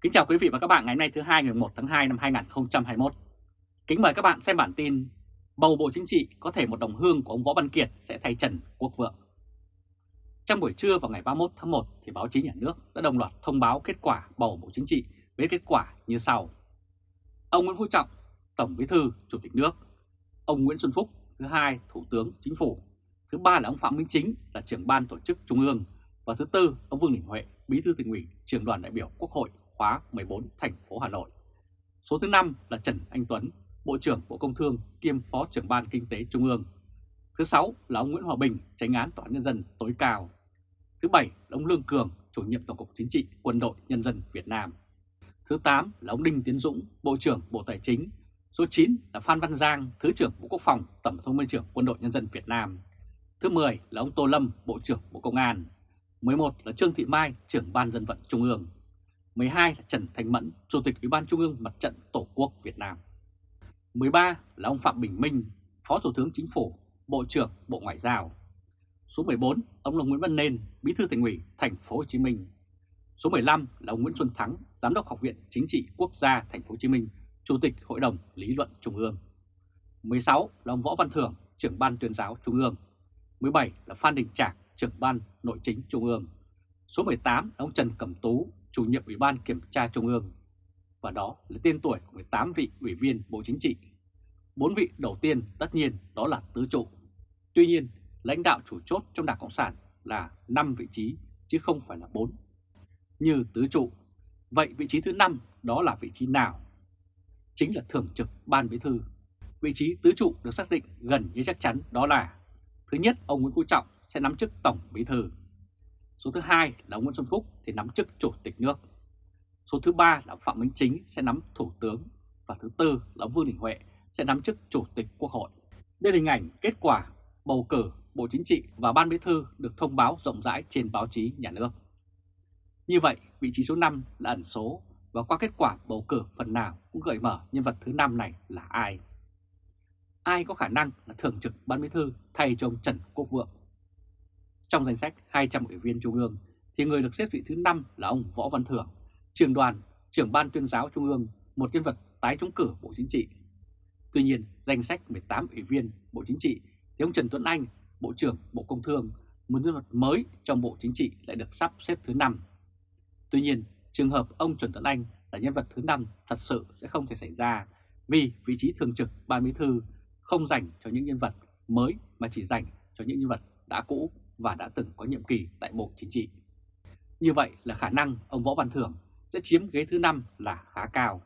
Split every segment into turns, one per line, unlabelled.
Kính chào quý vị và các bạn ngày hôm nay thứ hai ngày 1 tháng 2 năm 2021. Kính mời các bạn xem bản tin Bầu Bộ Chính trị có thể một đồng hương của ông Võ Văn Kiệt sẽ thay Trần Quốc Vượng. Trong buổi trưa vào ngày 31 tháng 1 thì báo chí nhà nước đã đồng loạt thông báo kết quả bầu Bộ Chính trị với kết quả như sau. Ông Nguyễn Phú Trọng, Tổng Bí thư, Chủ tịch nước. Ông Nguyễn Xuân Phúc, thứ hai, Thủ tướng Chính phủ. Thứ ba là ông Phạm Minh Chính là trưởng ban tổ chức Trung ương. Và thứ tư, ông Vương Đình Huệ, Bí thư tỉnh ủy, trưởng đoàn đại biểu Quốc hội khóa 14 thành phố Hà Nội. Số thứ 5 là Trần Anh Tuấn, Bộ trưởng Bộ Công Thương kiêm Phó trưởng ban Kinh tế Trung ương. Thứ 6 là ông Nguyễn Hòa Bình, tránh án Tòa án Nhân dân tối cao. Thứ 7 là ông Lương Cường, chủ nhiệm Tổng cục Chính trị Quân đội Nhân dân Việt Nam. Thứ 8 là ông Đinh Tiến Dũng, Bộ trưởng Bộ Tài chính. Số 9 là Phan Văn Giang, Thứ trưởng Bộ Quốc phòng, Tổng thống Minh trưởng Quân đội Nhân dân Việt Nam. Thứ 10 là ông Tô Lâm, Bộ trưởng Bộ Công an. 11 là Trương Thị Mai, trưởng ban dân vận Trung ương. 12 là Trần thành Mẫn, Chủ tịch Ủy ban Trung ương Mặt trận Tổ quốc Việt Nam. 13 là ông Phạm Bình Minh, Phó Thủ tướng Chính phủ, Bộ trưởng Bộ Ngoại giao. Số 14, ông là Nguyễn Văn Nên, Bí thư Thành ủy Thành phố Hồ Chí Minh. Số 15 là ông Nguyễn Xuân Thắng, Giám đốc Học viện Chính trị Quốc gia Thành phố Hồ Chí Minh, Chủ tịch Hội đồng Lý luận Trung ương. 16 là ông Võ Văn Thưởng, trưởng ban tuyên giáo Trung ương. 17 là Phan Đình Trạc, trưởng ban Nội chính Trung ương. Số 18 là ông Trần Cẩm Tú, chủ nhiệm Ủy ban Kiểm tra Trung ương. Và đó là tên tuổi của 18 vị ủy viên Bộ Chính trị. Bốn vị đầu tiên tất nhiên đó là tứ trụ. Tuy nhiên, lãnh đạo chủ chốt trong Đảng Cộng sản là 5 vị trí chứ không phải là 4. Như tứ trụ, vậy vị trí thứ 5 đó là vị trí nào? Chính là thường trực Ban Bí thư. Vị trí tứ trụ được xác định gần như chắc chắn đó là Thứ nhất, ông Nguyễn Phú Trọng sẽ nắm chức Tổng Bí thư. Số thứ hai là ông Nguyễn Xuân Phúc thì nắm chức Chủ tịch nước. Số thứ ba là Phạm Minh Chính sẽ nắm Thủ tướng. Và thứ tư là ông Vương Đình Huệ sẽ nắm chức Chủ tịch Quốc hội. Đây là hình ảnh kết quả bầu cử Bộ Chính trị và Ban Bí thư được thông báo rộng rãi trên báo chí nhà nước. Như vậy, vị trí số 5 là ẩn số và qua kết quả bầu cử phần nào cũng gợi mở nhân vật thứ 5 này là ai. Ai có khả năng là thường trực Ban Bí thư thay cho ông Trần Quốc Vượng trong danh sách 200 ủy viên Trung ương thì người được xếp vị thứ 5 là ông Võ Văn Thưởng, trưởng đoàn, trưởng ban tuyên giáo Trung ương, một nhân vật tái trúng cử Bộ Chính trị. Tuy nhiên, danh sách 18 ủy viên Bộ Chính trị thì ông Trần Tuấn Anh, Bộ trưởng Bộ Công Thương, một nhân vật mới trong Bộ Chính trị lại được sắp xếp thứ 5. Tuy nhiên, trường hợp ông Trần Tuấn Anh là nhân vật thứ 5 thật sự sẽ không thể xảy ra vì vị trí thường trực ban bí thư không dành cho những nhân vật mới mà chỉ dành cho những nhân vật đã cũ và đã từng có nhiệm kỳ tại Bộ Chính trị. Như vậy là khả năng ông Võ Văn Thưởng sẽ chiếm ghế thứ 5 là khá cao.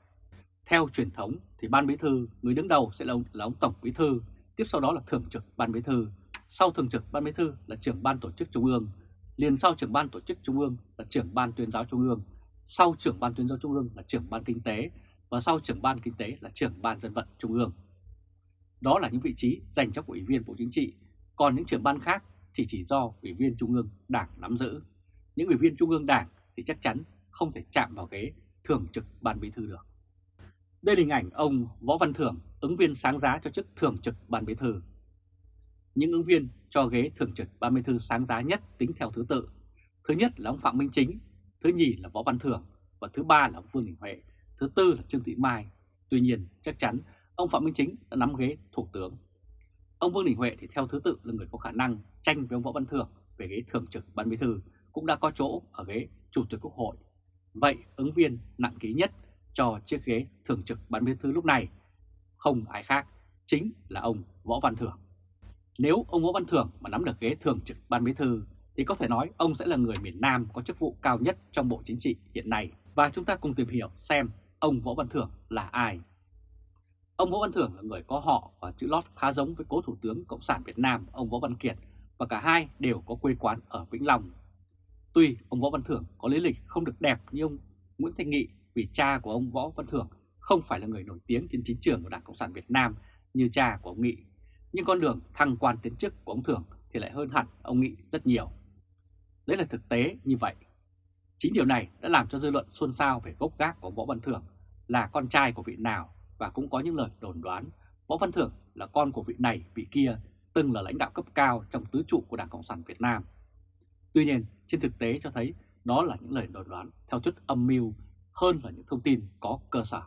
Theo truyền thống thì Ban Bí Thư, người đứng đầu sẽ là ông, là ông Tổng Bí Thư, tiếp sau đó là Thường trực Ban Bí Thư, sau Thường trực Ban Bí Thư là trưởng Ban Tổ chức Trung ương, liền sau trưởng Ban Tổ chức Trung ương là trưởng Ban Tuyên giáo Trung ương, sau trưởng Ban Tuyên giáo Trung ương là trưởng Ban Kinh tế và sau trưởng Ban Kinh tế là trưởng Ban Dân vận Trung ương. Đó là những vị trí dành cho ủy viên Bộ Chính trị, còn những trưởng ban khác thì chỉ do Ủy viên Trung ương Đảng nắm giữ. Những ủy viên Trung ương Đảng thì chắc chắn không thể chạm vào ghế thường trực Ban Bí thư được. Đây là hình ảnh ông Võ Văn Thưởng, ứng viên sáng giá cho chức thường trực Ban Bí thư. Những ứng viên cho ghế thường trực Ban Bí thư sáng giá nhất tính theo thứ tự. Thứ nhất là ông Phạm Minh Chính, thứ nhì là Võ Văn Thưởng và thứ ba là ông Vương Đình Huệ, thứ tư là Trương Thị Mai. Tuy nhiên, chắc chắn ông Phạm Minh Chính đã nắm ghế thủ tướng. Ông Vương Đình Huệ thì theo thứ tự là người có khả năng tranh với ông Võ Văn Thưởng về ghế thường trực ban bí thư, cũng đã có chỗ ở ghế chủ tịch quốc hội. Vậy ứng viên nặng ký nhất cho chiếc ghế thường trực ban bí thư lúc này không ai khác chính là ông Võ Văn Thưởng. Nếu ông Võ Văn Thưởng mà nắm được ghế thường trực ban bí thư thì có thể nói ông sẽ là người miền Nam có chức vụ cao nhất trong Bộ Chính trị hiện nay. Và chúng ta cùng tìm hiểu xem ông Võ Văn Thưởng là ai. Ông Võ Văn Thưởng là người có họ và chữ lót khá giống với cố Thủ tướng Cộng sản Việt Nam ông Võ Văn Kiệt và cả hai đều có quê quán ở Vĩnh Long. Tuy ông Võ Văn Thưởng có lý lịch không được đẹp như ông Nguyễn Thanh Nghị vì cha của ông Võ Văn Thưởng không phải là người nổi tiếng trên chính trường của Đảng Cộng sản Việt Nam như cha của ông Nghị, nhưng con đường thăng quan tiến chức của ông Thưởng thì lại hơn hẳn ông Nghị rất nhiều. Đấy là thực tế như vậy. Chính điều này đã làm cho dư luận xôn xao về gốc gác của ông Võ Văn Thưởng là con trai của vị nào và cũng có những lời đồn đoán Võ Văn Thưởng là con của vị này vị kia từng là lãnh đạo cấp cao trong tứ trụ của Đảng Cộng sản Việt Nam. Tuy nhiên, trên thực tế cho thấy đó là những lời đồn đoán theo thuyết âm mưu hơn là những thông tin có cơ sở.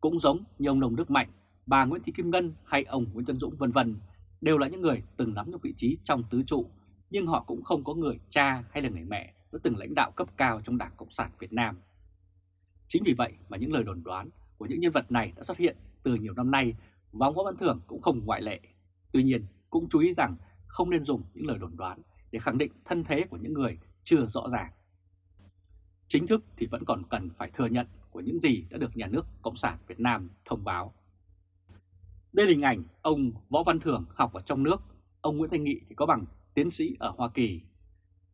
Cũng giống như ông Đồng Đức Mạnh, bà Nguyễn Thị Kim Ngân hay ông Nguyễn Tân Dũng vân vân đều là những người từng nắm những vị trí trong tứ trụ, nhưng họ cũng không có người cha hay là người mẹ đã từng lãnh đạo cấp cao trong Đảng Cộng sản Việt Nam. Chính vì vậy mà những lời đồn đoán của những nhân vật này đã xuất hiện từ nhiều năm nay và ông Võ Văn Thưởng cũng không ngoại lệ. Tuy nhiên, cũng chú ý rằng không nên dùng những lời đồn đoán để khẳng định thân thế của những người chưa rõ ràng. Chính thức thì vẫn còn cần phải thừa nhận của những gì đã được nhà nước Cộng sản Việt Nam thông báo. Đây là hình ảnh ông Võ Văn Thưởng học ở trong nước, ông Nguyễn Thanh Nghị thì có bằng tiến sĩ ở Hoa Kỳ.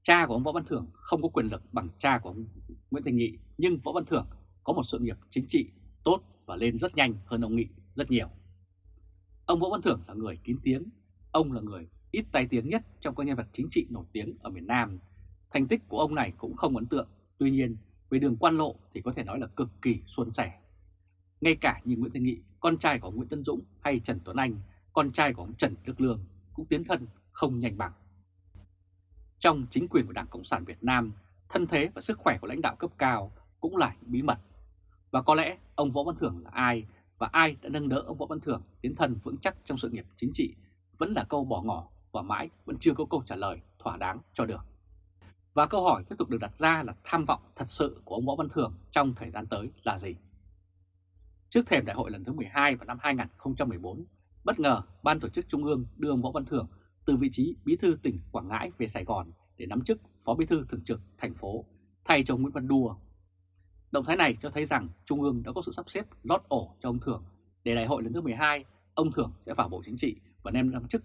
Cha của ông Võ Văn Thưởng không có quyền lực bằng cha của ông Nguyễn Thanh Nghị, nhưng Võ Văn Thưởng có một sự nghiệp chính trị tốt và lên rất nhanh hơn ông Nghị rất nhiều. Ông Võ Văn Thưởng là người kín tiếng, ông là người ít tai tiếng nhất trong các nhân vật chính trị nổi tiếng ở miền Nam. Thành tích của ông này cũng không ấn tượng, tuy nhiên về đường quan lộ thì có thể nói là cực kỳ suôn sẻ. Ngay cả như Nguyễn Thanh Nghị, con trai của Nguyễn Tân Dũng hay Trần Tuấn Anh, con trai của ông Trần Đức Lương cũng tiến thân không nhanh bằng. Trong chính quyền của Đảng Cộng sản Việt Nam, thân thế và sức khỏe của lãnh đạo cấp cao cũng là bí mật. Và có lẽ ông Võ Văn Thưởng là ai và ai đã nâng đỡ ông Võ Văn Thưởng tiến thân vững chắc trong sự nghiệp chính trị vẫn là câu bỏ ngỏ và mãi vẫn chưa có câu trả lời thỏa đáng cho được. Và câu hỏi tiếp tục được đặt ra là tham vọng thật sự của ông Võ Văn Thưởng trong thời gian tới là gì? Trước thềm đại hội lần thứ 12 vào năm 2014, bất ngờ Ban tổ chức Trung ương đưa ông Võ Văn Thưởng từ vị trí bí thư tỉnh Quảng Ngãi về Sài Gòn để nắm chức phó bí thư thường trực thành phố thay cho Nguyễn Văn Đua. Động thái này cho thấy rằng Trung ương đã có sự sắp xếp lót ổ cho ông Thưởng để đại hội lần thứ 12 ông Thưởng sẽ vào Bộ Chính trị và đem nắm chức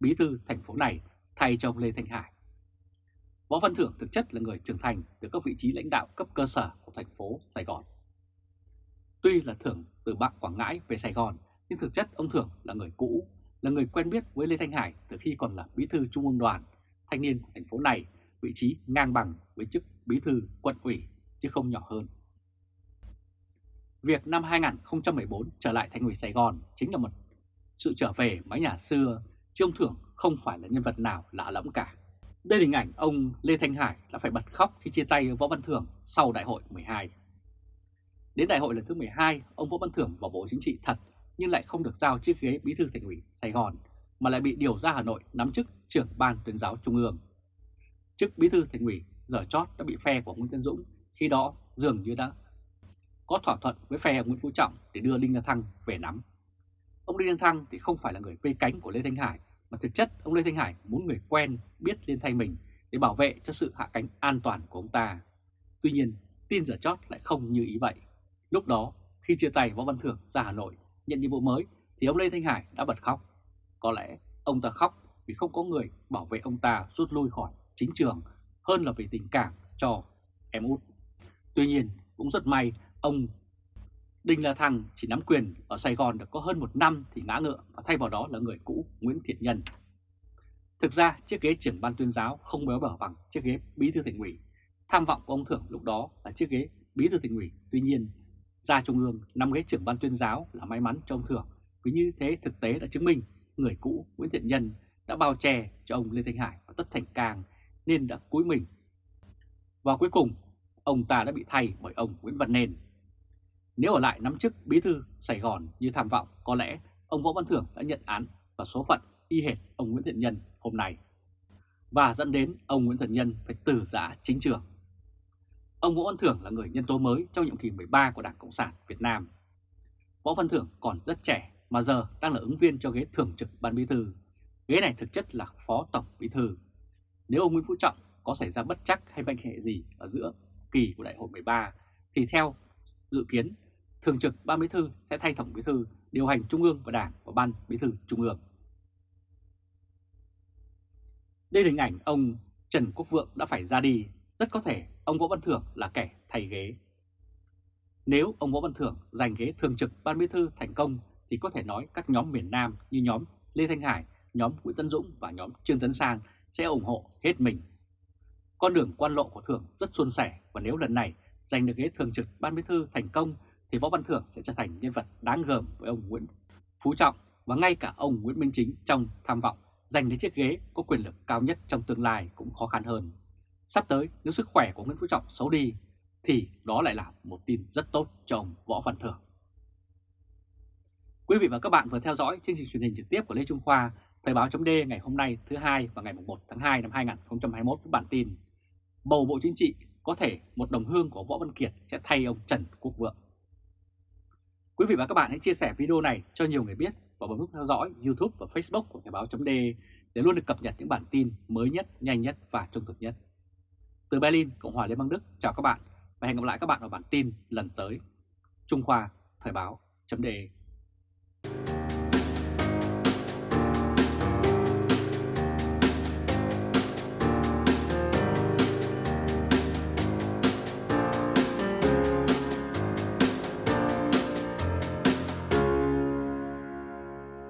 bí thư thành phố này thay cho ông Lê Thanh Hải. Võ Văn Thưởng thực chất là người trưởng thành từ các vị trí lãnh đạo cấp cơ sở của thành phố Sài Gòn. Tuy là Thưởng từ Bắc Quảng Ngãi về Sài Gòn, nhưng thực chất ông Thưởng là người cũ, là người quen biết với Lê Thanh Hải từ khi còn là bí thư Trung ương đoàn, thanh niên của thành phố này, vị trí ngang bằng với chức bí thư quận ủy, chứ không nhỏ hơn. Việc năm 2014 trở lại thành ủy Sài Gòn chính là một sự trở về mái nhà xưa, chứ ông Thưởng không phải là nhân vật nào lạ lẫm cả. Đây là hình ảnh ông Lê Thanh Hải đã phải bật khóc khi chia tay Võ Văn Thưởng sau đại hội 12. Đến đại hội lần thứ 12, ông Võ Văn Thưởng vào Bộ Chính trị thật nhưng lại không được giao chiếc ghế bí thư thành ủy Sài Gòn mà lại bị điều ra Hà Nội nắm chức trưởng ban tuyên giáo Trung ương. Chức bí thư thành ủy giờ chót đã bị phe của Nguyễn Tân Dũng khi đó dường như đã có thỏa thuận với phe Nguyễn Phú Trọng để đưa Đinh La Thăng về nắm. Ông Đinh La Thăng thì không phải là người vây cánh của Lê Thanh Hải mà thực chất ông Lê Thanh Hải muốn người quen biết lên thay mình để bảo vệ cho sự hạ cánh an toàn của ông ta. Tuy nhiên, tin giờ chót lại không như ý vậy. Lúc đó, khi chia tay Võ Văn Thưởng ra Hà Nội nhận nhiệm vụ mới thì ông Lê Thanh Hải đã bật khóc. Có lẽ ông ta khóc vì không có người bảo vệ ông ta rút lui khỏi chính trường hơn là vì tình cảm cho em út. Tuy nhiên, cũng rất may ông Đinh La Thăng chỉ nắm quyền ở Sài Gòn được có hơn một năm thì ngã ngựa và thay vào đó là người cũ Nguyễn Thiện Nhân. Thực ra chiếc ghế trưởng ban tuyên giáo không béo bở bằng chiếc ghế bí thư tỉnh ủy. Tham vọng của ông Thưởng lúc đó là chiếc ghế bí thư tỉnh ủy. Tuy nhiên, ra trung ương nắm ghế trưởng ban tuyên giáo là may mắn cho ông Thưởng vì như thế thực tế đã chứng minh người cũ Nguyễn Thiện Nhân đã bao che cho ông Lê Thanh Hải và Tất Thành càng nên đã cúi mình. Và cuối cùng, ông ta đã bị thay bởi ông Nguyễn Văn nền nếu ở lại nắm chức bí thư Sài Gòn như tham vọng, có lẽ ông Võ Văn Thưởng đã nhận án và số phận y hệt ông Nguyễn Thiện Nhân hôm nay. Và dẫn đến ông Nguyễn Thiện Nhân phải từ giã chính trường. Ông Võ Văn Thưởng là người nhân tố mới trong nhiệm kỳ 13 của Đảng Cộng sản Việt Nam. Võ Văn Thưởng còn rất trẻ mà giờ đang là ứng viên cho ghế thường trực ban bí thư. Ghế này thực chất là phó tổng bí thư. Nếu ông Nguyễn Phú Trọng có xảy ra bất chắc hay bệnh hệ gì ở giữa kỳ của đại hội 13 thì theo dự kiến thường trực ban bí thư sẽ thay tổng bí thư điều hành trung ương và đảng và ban bí thư trung ương. Đây là hình ảnh ông Trần Quốc Vượng đã phải ra đi, rất có thể ông Võ Văn Thưởng là kẻ thay ghế. Nếu ông Võ Văn Thưởng giành ghế thường trực ban bí thư thành công thì có thể nói các nhóm miền Nam như nhóm Lê Thanh Hải, nhóm Nguyễn Tân Dũng và nhóm Trương Tấn Sang sẽ ủng hộ hết mình. Con đường quan lộ của Thưởng rất suôn sẻ và nếu lần này giành được ghế thường trực ban bí thư thành công thì Võ Văn Thưởng sẽ trở thành nhân vật đáng gờm với ông Nguyễn Phú Trọng và ngay cả ông Nguyễn Minh Chính trong tham vọng giành lấy chiếc ghế có quyền lực cao nhất trong tương lai cũng khó khăn hơn. Sắp tới, nếu sức khỏe của Nguyễn Phú Trọng xấu đi, thì đó lại là một tin rất tốt cho ông Võ Văn Thưởng. Quý vị và các bạn vừa theo dõi chương trình truyền hình trực tiếp của Lê Trung Khoa, Thời báo chấm ngày hôm nay thứ hai và ngày 1 tháng 2 năm 2021 với bản tin Bầu Bộ Chính trị có thể một đồng hương của Võ Văn Kiệt sẽ thay ông Trần Quốc Vượng. Quý vị và các bạn hãy chia sẻ video này cho nhiều người biết và bấm nút theo dõi YouTube và Facebook của Thời Báo .de để luôn được cập nhật những bản tin mới nhất, nhanh nhất và trung thực nhất. Từ Berlin, Cộng hòa Liên bang Đức, chào các bạn và hẹn gặp lại các bạn ở bản tin lần tới. Trung Khoa, Thời Báo .de.